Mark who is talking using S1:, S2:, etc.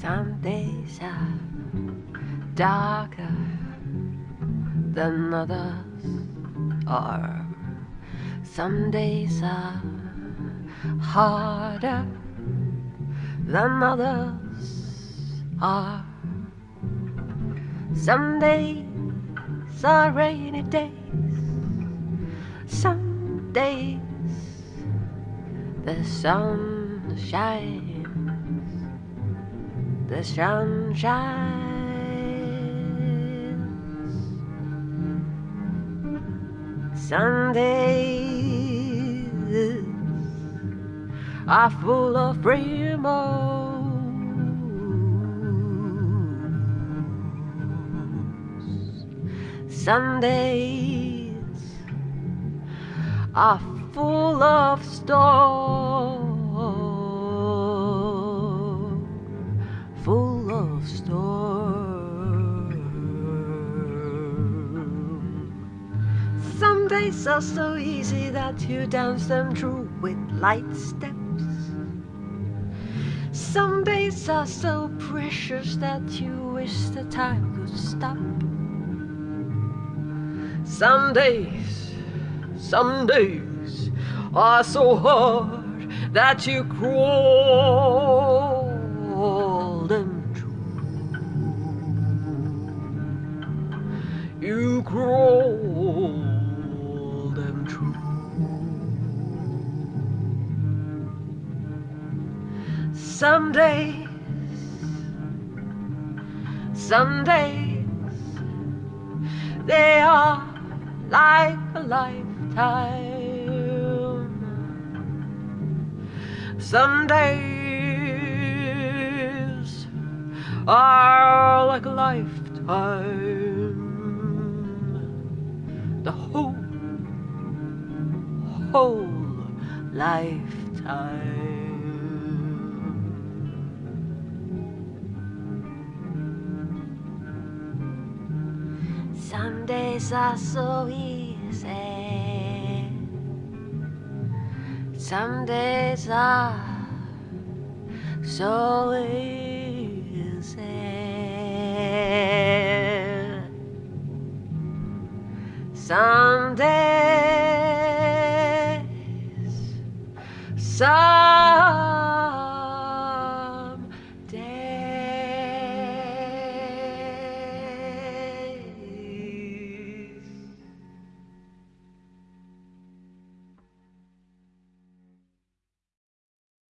S1: Some days are darker than others are. Some days are harder than others are. Some days are rainy days. Some days the sun shines. The sun shines. Sundays are full of rainbows. Sundays are full of storms. Of storms. Some days are so easy that you dance them through with light steps. Some days are so precious that you wish the time could stop. Some days, some days are so hard that you crawl crawl them through. Some days, some days, they are like a lifetime. Some days are like a lifetime. The whole, whole lifetime. Some days are so easy. Some days are so easy. Some days, some